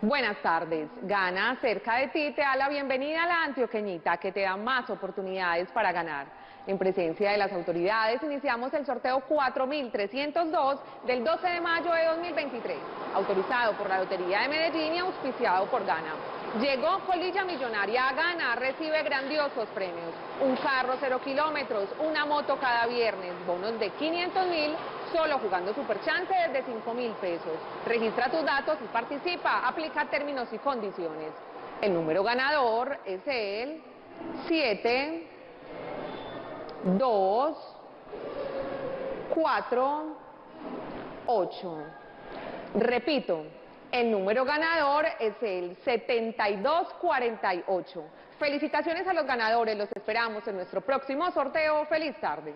Buenas tardes. Gana cerca de ti te da la bienvenida a la Antioqueñita que te da más oportunidades para ganar. En presencia de las autoridades iniciamos el sorteo 4302 del 12 de mayo de 2023, autorizado por la Lotería de Medellín y auspiciado por Gana. Llegó Colilla Millonaria a Gana, recibe grandiosos premios. Un carro cero kilómetros, una moto cada viernes, bonos de 500 mil, solo jugando Superchance desde 5 mil pesos. Registra tus datos y participa, aplica términos y condiciones. El número ganador es el 7, 2, 4, 8. Repito, el número ganador es el 7248. Felicitaciones a los ganadores, los esperamos en nuestro próximo sorteo. Feliz tarde.